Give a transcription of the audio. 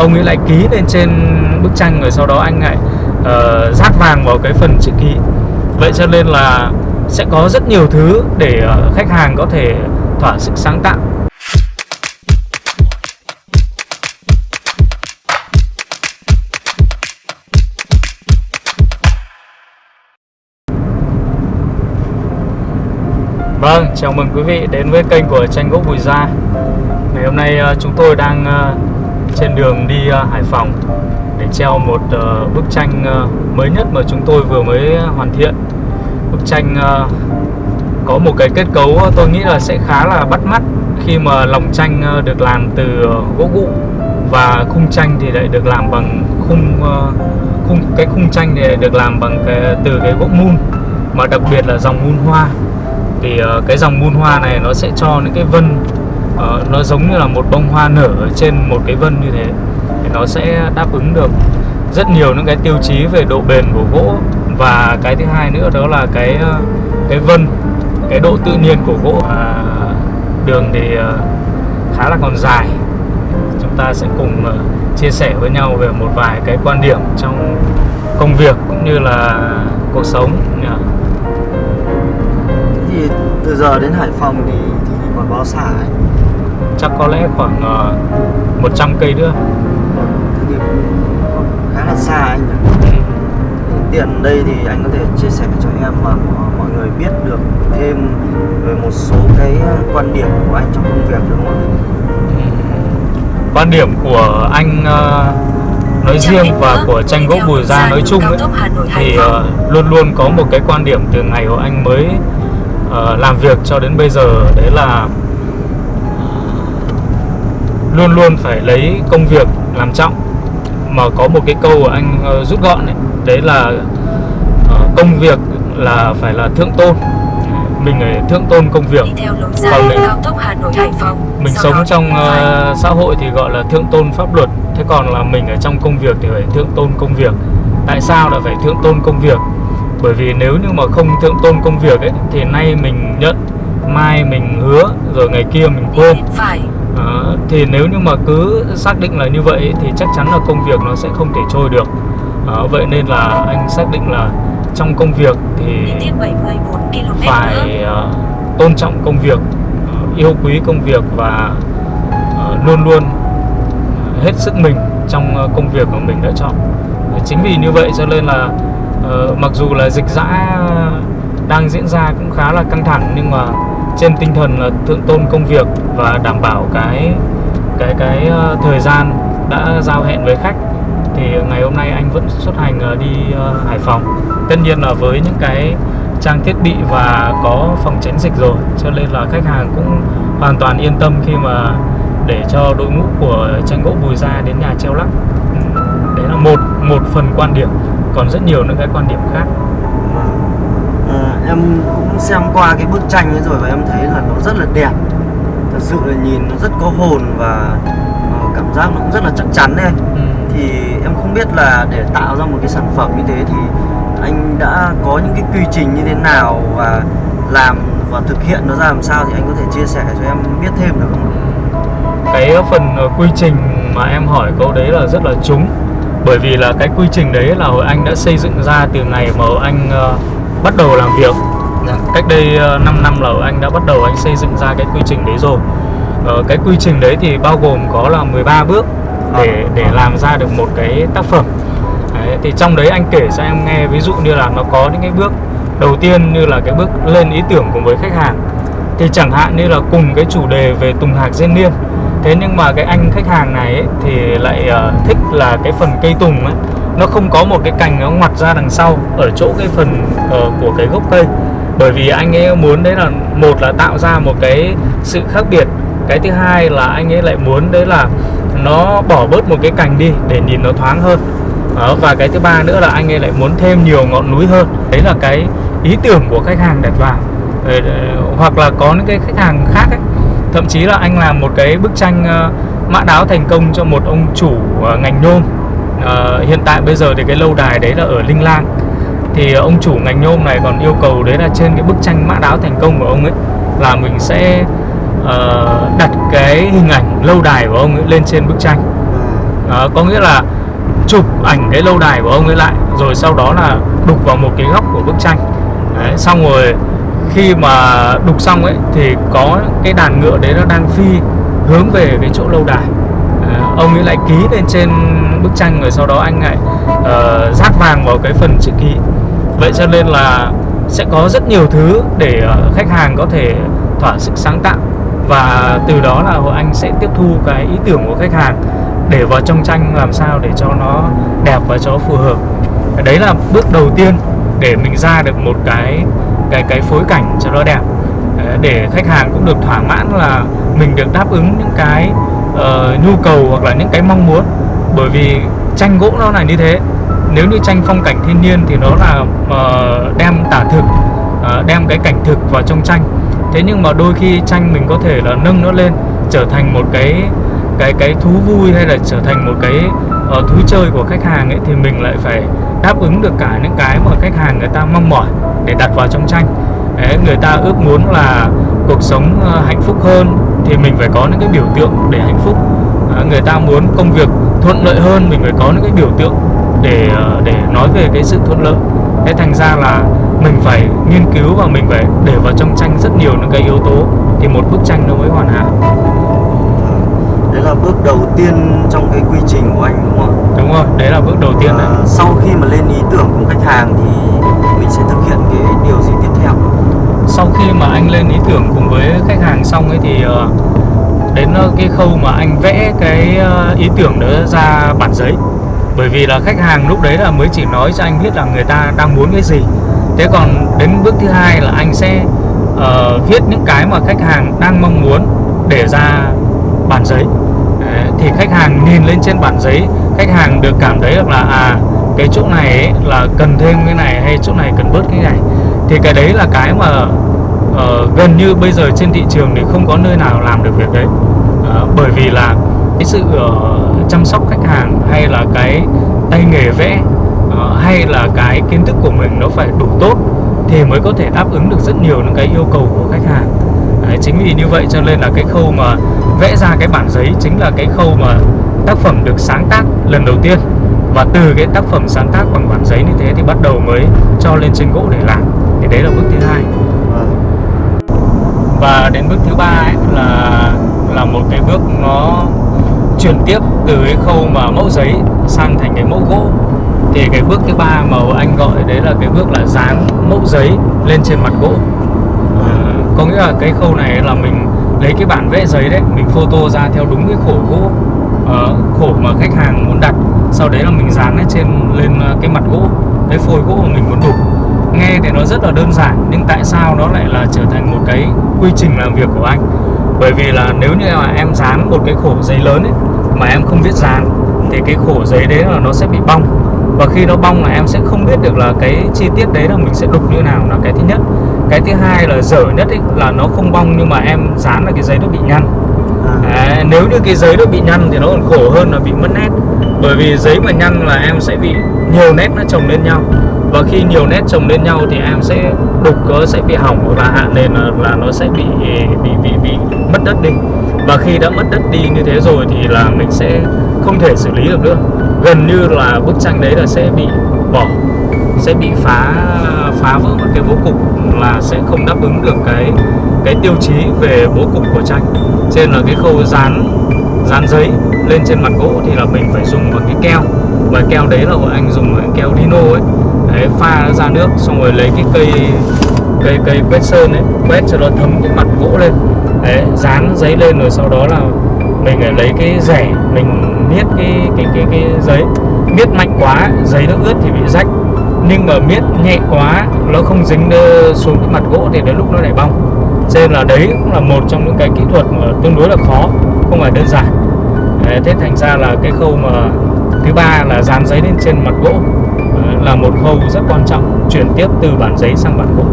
ông ấy lại ký lên trên bức tranh rồi sau đó anh lại uh, rát vàng vào cái phần chữ ký. Vậy cho nên là sẽ có rất nhiều thứ để uh, khách hàng có thể thỏa sức sáng tạo. Vâng, chào mừng quý vị đến với kênh của tranh gỗ Bùi Gia. Ngày hôm nay uh, chúng tôi đang uh, trên đường đi à, Hải Phòng để treo một ờ, bức tranh ờ, mới nhất mà chúng tôi vừa mới hoàn thiện. Bức tranh ờ, có một cái kết cấu tôi nghĩ là sẽ khá là bắt mắt khi mà lòng tranh được làm từ gỗ gụ và khung tranh thì lại được làm bằng khung khung cái khung tranh thì được làm bằng cái, từ cái gỗ mun mà đặc biệt là dòng mun hoa. Thì cái dòng mun hoa này nó sẽ cho những cái vân uh, nó giống như là một bông hoa nở ở trên một cái vân như thế thì nó sẽ đáp ứng được rất nhiều những cái tiêu chí về độ bền của gỗ và cái thứ hai nữa đó là cái ờ, cái vân cái độ tự nhiên của gỗ à, đường thì ờ, khá là còn dài chúng ta sẽ cùng chia sẻ với nhau về một vài cái quan điểm trong công việc cũng như là cuộc sống nhỉ? thì từ giờ đến Hải Phòng thì thì còn bao xa ấy? Chắc có lẽ khoảng uh, 100 cây nữa. Thì khá là xa anh nhỉ? Tiện đây thì anh có thể chia sẻ cho em mà mọi người biết được thêm về một số cái quan điểm của anh trong công việc được không ạ? quan điểm của anh uh, nói riêng và của tranh gỗ Bùi Gia nói chung ấy, thì uh, luôn luôn có một cái quan điểm từ ngày của anh mới uh, làm việc cho đến bây giờ đấy là luôn luôn phải lấy công việc làm trọng. Mà có một cái câu của anh uh, rút gọn ấy, đấy là uh, công việc là phải là thượng tôn. Mình phải thượng tôn công việc. Còn mình cao tốc Hà Nội Hải Phòng mình sống trong uh, xã hội thì gọi là thượng tôn pháp luật. Thế còn là mình ở trong công việc thì phải thượng tôn công việc. Tại sao lại phải thượng tôn công việc? Bởi vì nếu như mà không thượng tôn công việc ấy thì nay mình nhận mai mình hứa rồi ngày kia mình quên. Phải thì nếu như mà cứ xác định là như vậy thì chắc chắn là công việc nó sẽ không thể trôi được. À, vậy nên là anh xác định là trong công việc thì tiếp 74 km phải uh, tôn trọng công việc uh, yêu quý công việc và uh, luôn luôn hết sức mình trong uh, công việc của mình đã chọn. Chính vì như vậy cho nên là uh, mặc dù là dịch giã đang diễn ra cũng khá là căng thẳng nhưng mà trên tinh thần là thượng tôn công việc và đảm bảo cái cái cái ờ, thời gian đã giao hẹn với khách thì ngày hôm nay anh vẫn xuất hành ờ, đi ờ, Hải Phòng. Tất nhiên là với những cái trang thiết bị và có phòng tránh dịch rồi cho nên là khách hàng cũng hoàn toàn yên tâm khi mà để cho đội ngũ của tranh gỗ Bùi Gia đến nhà treo lắc. Đấy là một một phần quan điểm. Còn rất nhiều những cái quan điểm khác. À, em cũng xem qua cái bức tranh ấy rồi và em thấy là nó rất là đẹp thật sự là nhìn nó rất có hồn và uh, cảm giác nó cũng rất là chắc chắn đấy ừ. thì em không biết là để tạo ra một cái sản phẩm như thế thì anh đã có những cái quy trình như thế nào và làm và thực hiện nó ra làm sao thì anh có thể chia sẻ cho em biết thêm được không cái phần quy trình mà em hỏi câu đấy là rất là trúng bởi vì là cái quy trình đấy là hồi anh đã xây dựng ra từ ngày mà anh uh, bắt đầu làm việc. Cách đây uh, 5 năm là anh đã bắt đầu anh xây dựng ra cái quy trình đấy rồi. Uh, cái quy trình đấy thì bao gồm có là 13 bước để để làm ra được một cái tác phẩm. Đấy, thì trong đấy anh kể cho em nghe ví dụ như là nó có những cái bước đầu tiên như là cái bước lên ý tưởng cùng với khách hàng. Thì chẳng hạn như là cùng cái chủ đề về tùng hạc diên niên thế nhưng mà cái anh khách hàng này ấy, thì lại uh, thích là cái phần cây tùng ấy. Nó không có một cái cành nó ngoặt ra đằng sau ở chỗ cái phần uh, của cái gốc cây bởi vì anh ấy muốn đấy là một là tạo ra một cái sự khác biệt. Cái thứ hai là anh ấy lại muốn đấy là nó bỏ bớt một cái cành đi để nhìn nó thoáng hơn. Đó, và cái thứ ba nữa là anh ấy lại muốn thêm nhiều ngọn núi hơn. Đấy là cái ý tưởng của khách hàng đặt vào. Ờ, ờ, hoặc là có những cái khách hàng khác ấy. Thậm chí là anh làm một cái bức tranh ờ, mã đáo thành công cho một ông chủ ngành nhôm. Hiện tại bây giờ thì cái lâu đài đấy là ở Linh Lang thì ờ, ông chủ ngành nhôm này còn yêu cầu đấy là trên cái bức tranh mã đáo thành công của ông ấy là mình sẽ uh, đặt cái hình ảnh lâu đài của ông ấy lên trên bức tranh. Uh, có nghĩa là chụp ảnh cái lâu đài của ông ấy lại rồi sau đó là đục vào một cái góc của bức tranh. Đấy, xong rồi khi mà đục xong ấy thì có cái đàn ngựa đấy nó đang phi hướng về cái chỗ lâu đài. À, ông ấy lại ký lên trên bức tranh rồi sau đó anh lại uh, rát vàng vào cái phần chữ ký vậy cho nên là sẽ có rất nhiều thứ để ờ, khách hàng có thể thỏa sức sáng tạo. Và từ đó là hội anh sẽ tiếp thu cái ý tưởng của khách hàng để vào trong tranh làm sao để cho nó đẹp và cho phù hợp. Đấy là bước đầu tiên để mình ra được một cái cái cái phối cảnh cho nó đẹp. Ờ, để khách hàng cũng được thỏa mãn là mình được đáp ứng những cái uh, nhu cầu hoặc là những cái mong muốn. Bởi vì tranh gỗ nó là như thế nếu như tranh phong cảnh thiên nhiên thì nó là uh, đem tả thực uh, đem cái cảnh thực vào trong tranh. Thế nhưng mà đôi khi tranh mình có thể là nâng nó lên trở thành một cái cái cái thú vui hay là trở thành một cái uh, thú chơi của khách hàng ấy thì mình lại phải đáp ứng được cả những cái mà khách hàng người ta mong mỏi để đặt vào trong tranh. Đấy, người ta ước muốn là cuộc sống uh, hạnh phúc hơn thì mình phải có những cái biểu tượng để hạnh phúc. À, người ta muốn công việc thuận lợi hơn mình phải có những cái biểu tượng để uh, để nói về cái sự thuận lợi. Thế thành ra là mình phải nghiên cứu và mình phải để vào trong tranh rất nhiều những cái yếu tố thì một bức tranh nó mới hoàn hảo. Đấy là bước đầu tiên trong cái quy trình của anh đúng không đúng rồi đấy là bước đầu tiên đấy. À, sau khi mà lên ý tưởng cùng khách hàng thì mình sẽ thực hiện cái điều gì tiếp theo? Sau khi mà anh lên ý tưởng cùng với khách hàng xong ấy thì uh, đến uh, cái khâu mà anh vẽ cái ý tưởng đó ra bản giấy bởi vì là khách hàng lúc đấy là mới chỉ nói cho anh biết là người ta đang muốn cái gì. Thế còn đến bước thứ hai là anh sẽ uh, viết những cái mà khách hàng đang mong muốn để ra bản giấy. Đấy, thì khách hàng nhìn lên trên bản giấy khách hàng được cảm thấy được là à cái chỗ này ấy, là cần thêm cái này hay chỗ này cần bớt cái này. Thì cái đấy là cái mà uh, gần như bây giờ trên thị trường thì không có nơi nào làm được việc đấy. Uh, bởi vì là cái sự uh, chăm sóc khách hàng hay là cái tay nghề vẽ uh, hay là cái kiến thức của mình nó phải đủ tốt thì mới có thể đáp ứng được rất nhiều những cái yêu cầu của khách hàng. Đấy, chính vì như vậy cho nên là cái khâu mà vẽ ra cái bản giấy chính là cái khâu mà tác phẩm được sáng tác lần đầu tiên. Và từ cái tác phẩm sáng tác bằng bản giấy như thế thì bắt đầu mới cho lên trên gỗ để làm. Thì đấy là bước thứ hai. Và đến bước thứ ba ấy là là một cái bước nó chuyển tiếp từ cái khâu mà mẫu giấy sang thành cái mẫu gỗ. Thì cái bước thứ ba mà anh gọi đấy là cái bước là dán mẫu giấy lên trên mặt gỗ. À, có nghĩa là cái khâu này là mình lấy cái bản vẽ giấy đấy mình photo ra theo đúng cái khổ gỗ uh, khổ mà khách hàng muốn đặt. Sau đấy là mình dán lên trên lên cái mặt gỗ cái phôi gỗ mà mình muốn đục. Nghe thì nó rất là đơn giản nhưng tại sao nó lại là trở thành một cái quy trình làm việc của anh? Bởi vì là nếu như mà em dán một cái khổ giấy lớn ấy mà em không biết dán thì cái khổ giấy đấy là nó sẽ bị bong. Và khi nó bong là em sẽ không biết được là cái chi tiết đấy là mình sẽ đục như nào là cái thứ nhất. Cái thứ hai là dở nhất ấy, là nó không bong nhưng mà em dán là cái giấy nó bị nhăn. À, nếu như cái giấy nó bị nhăn thì nó còn khổ hơn là bị mất nét. Bởi vì giấy mà nhăn là em sẽ bị nhiều nét nó chồng lên nhau. Và khi nhiều nét chồng lên nhau thì em sẽ đục nó sẽ bị hỏng hoặc là hạ nền là, là nó sẽ bị bị bị bị mất đất đi và khi đã mất đất đi như thế rồi thì là mình sẽ không thể xử lý được nữa. Gần như là bức tranh đấy là sẽ bị bỏ sẽ bị phá phá vỡ một cái bố cục là sẽ không đáp ứng được cái cái tiêu chí về bố cục của tranh. Trên là cái khâu dán dán giấy lên trên mặt gỗ thì là mình phải dùng một cái keo. Và keo đấy là bọn anh dùng cái keo lino ấy. Đấy, pha nó ra nước xong rồi lấy cái cây cây cây quét sơn ấy quét cho nó thấm cái mặt gỗ lên. Đấy giấy lên rồi sau đó là mình phải lấy cái rẻ mình miết cái cái cái cái giấy. Miết mạnh quá giấy nó ướt thì bị rách. Nhưng mà miết nhẹ quá nó không dính xuống cái mặt gỗ thì đến lúc nó lại bong. Cho nên là đấy cũng là một trong những cái kỹ thuật mà tương đối là khó không phải đơn giản. Đấy, thế thành ra là cái khâu mà thứ ba là dán giấy lên trên mặt gỗ. Là một khâu rất quan trọng chuyển tiếp từ bản giấy sang bản gỗ.